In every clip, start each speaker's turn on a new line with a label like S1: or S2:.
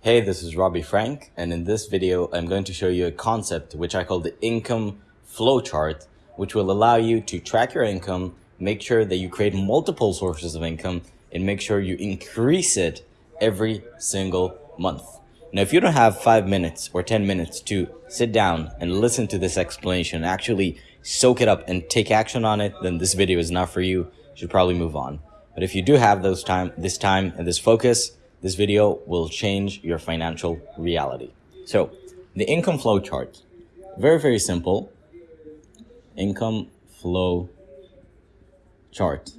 S1: Hey, this is Robbie Frank, and in this video, I'm going to show you a concept which I call the income flowchart, which will allow you to track your income, make sure that you create multiple sources of income, and make sure you increase it every single month. Now, if you don't have five minutes or 10 minutes to sit down and listen to this explanation, actually soak it up and take action on it, then this video is not for you. You should probably move on. But if you do have those time, this time and this focus, this video will change your financial reality. So the income flow chart, very, very simple. Income flow chart.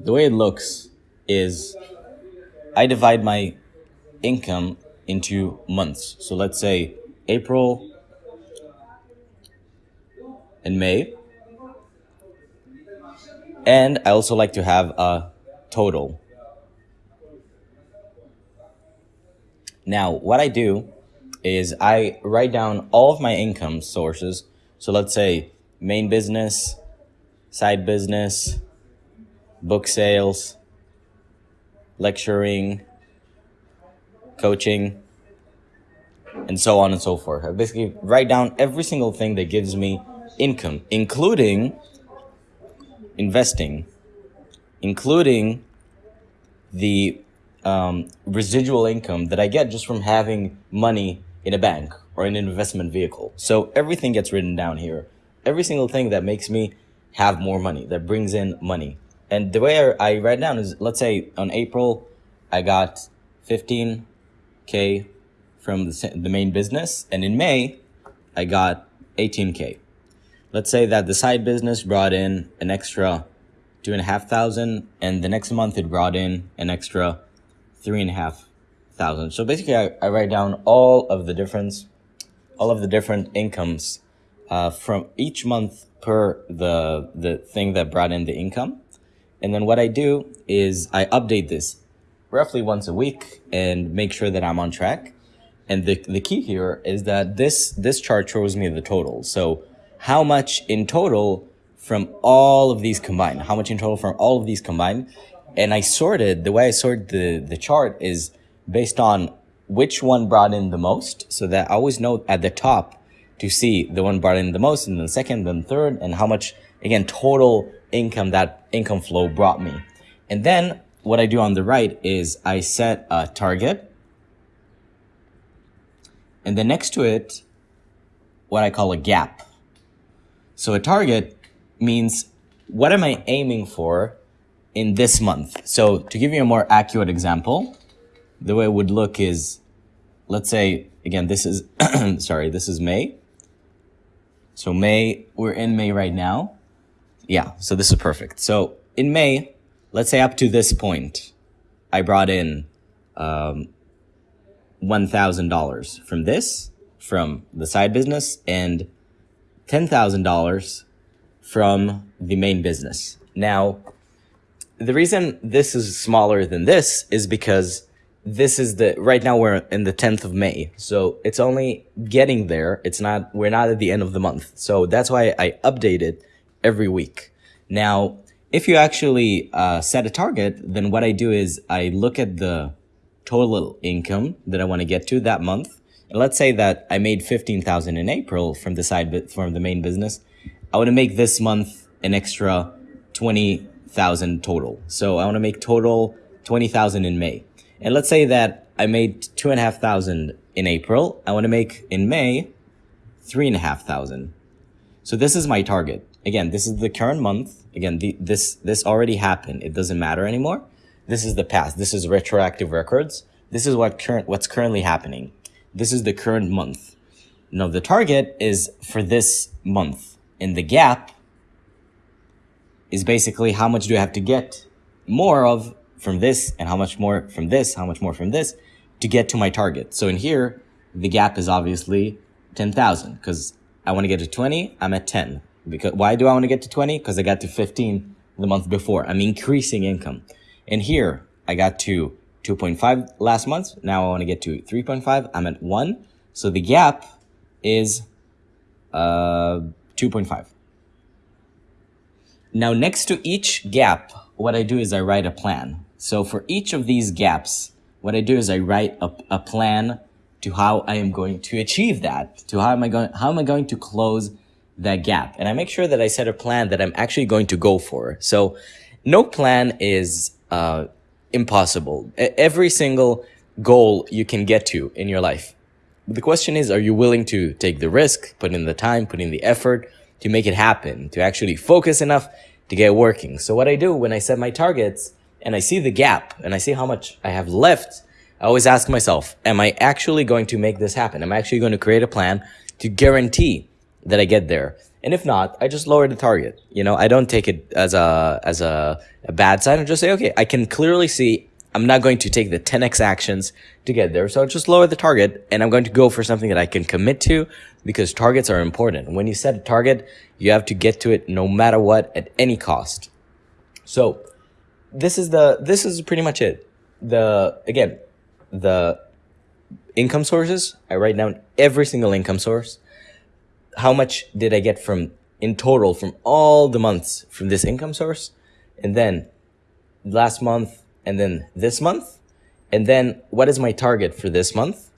S1: The way it looks is I divide my income into months. So let's say April and May. And I also like to have a total. Now, what I do is I write down all of my income sources. So let's say main business, side business, book sales, lecturing, coaching, and so on and so forth. I basically write down every single thing that gives me income, including investing, including the um, residual income that I get just from having money in a bank or in an investment vehicle. So everything gets written down here. Every single thing that makes me have more money, that brings in money. And the way I, I write down is, let's say on April, I got 15K from the, the main business. And in May, I got 18K. Let's say that the side business brought in an extra two and a half thousand and the next month it brought in an extra three and a half thousand. So basically, I, I write down all of the difference, all of the different incomes uh, from each month per the the thing that brought in the income, and then what I do is I update this roughly once a week and make sure that I'm on track. And the the key here is that this this chart shows me the total. So how much in total from all of these combined? How much in total from all of these combined? And I sorted the way I sorted the the chart is based on which one brought in the most, so that I always know at the top to see the one brought in the most, and then second, then third, and how much again total income that income flow brought me. And then what I do on the right is I set a target, and then next to it, what I call a gap. So a target means what am I aiming for in this month. So to give you a more accurate example, the way it would look is, let's say, again, this is, sorry, this is May. So May, we're in May right now. Yeah, so this is perfect. So in May, let's say up to this point, I brought in um, $1,000 from this, from the side business, and $10,000 from the main business. Now, the reason this is smaller than this is because this is the right now we're in the 10th of May. So it's only getting there. It's not we're not at the end of the month. So that's why I update it every week. Now, if you actually uh, set a target, then what I do is I look at the total income that I want to get to that month. And let's say that I made 15,000 in April from the side bit from the main business. I want to make this month an extra 20 thousand total. So I want to make total 20,000 in May. And let's say that I made two and a half thousand in April. I want to make in May three and a half thousand. So this is my target. Again, this is the current month. Again, the, this, this already happened. It doesn't matter anymore. This is the past. This is retroactive records. This is what current, what's currently happening. This is the current month. Now the target is for this month. In the gap, is basically how much do I have to get more of from this and how much more from this, how much more from this to get to my target. So in here, the gap is obviously 10,000 because I want to get to 20, I'm at 10. Because why do I want to get to 20? Because I got to 15 the month before. I'm increasing income. And here I got to 2.5 last month. Now I want to get to 3.5. I'm at 1. So the gap is uh, 2.5. Now, next to each gap, what I do is I write a plan. So for each of these gaps, what I do is I write a, a plan to how I am going to achieve that, to how am I going, how am I going to close that gap? And I make sure that I set a plan that I'm actually going to go for. So no plan is, uh, impossible. Every single goal you can get to in your life. The question is, are you willing to take the risk, put in the time, put in the effort to make it happen, to actually focus enough to get working? So what I do when I set my targets and I see the gap and I see how much I have left, I always ask myself, am I actually going to make this happen? Am I actually going to create a plan to guarantee that I get there? And if not, I just lower the target. You know, I don't take it as a, as a, a bad sign. I just say, okay, I can clearly see I'm not going to take the 10x actions to get there. So I'll just lower the target and I'm going to go for something that I can commit to because targets are important. When you set a target, you have to get to it no matter what at any cost. So this is the, this is pretty much it. The, again, the income sources, I write down every single income source. How much did I get from in total from all the months from this income source? And then last month, and then this month, and then what is my target for this month,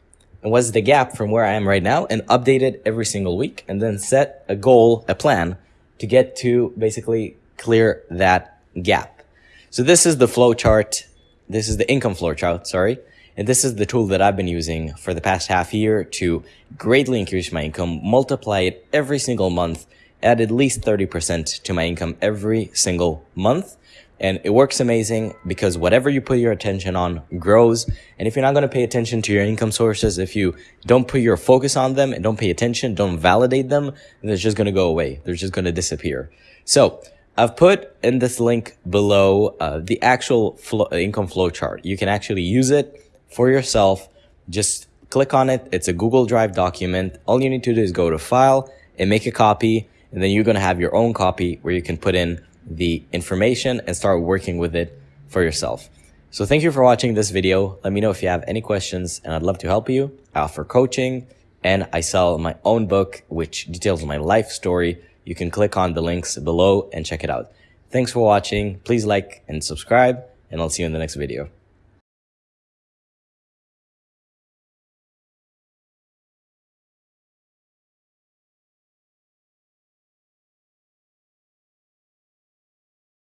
S1: and what's the gap from where I am right now, and update it every single week, and then set a goal, a plan to get to basically clear that gap. So this is the flow chart. This is the income flow chart, sorry. And this is the tool that I've been using for the past half year to greatly increase my income, multiply it every single month, add at least 30% to my income every single month. And it works amazing because whatever you put your attention on grows. And if you're not going to pay attention to your income sources, if you don't put your focus on them and don't pay attention, don't validate them, then it's just going to go away. They're just going to disappear. So I've put in this link below uh, the actual flow, income flow chart. You can actually use it for yourself. Just click on it. It's a Google Drive document. All you need to do is go to file and make a copy. And then you're going to have your own copy where you can put in the information and start working with it for yourself. So thank you for watching this video. Let me know if you have any questions and I'd love to help you. I offer coaching and I sell my own book, which details my life story. You can click on the links below and check it out. Thanks for watching. Please like and subscribe and I'll see you in the next video.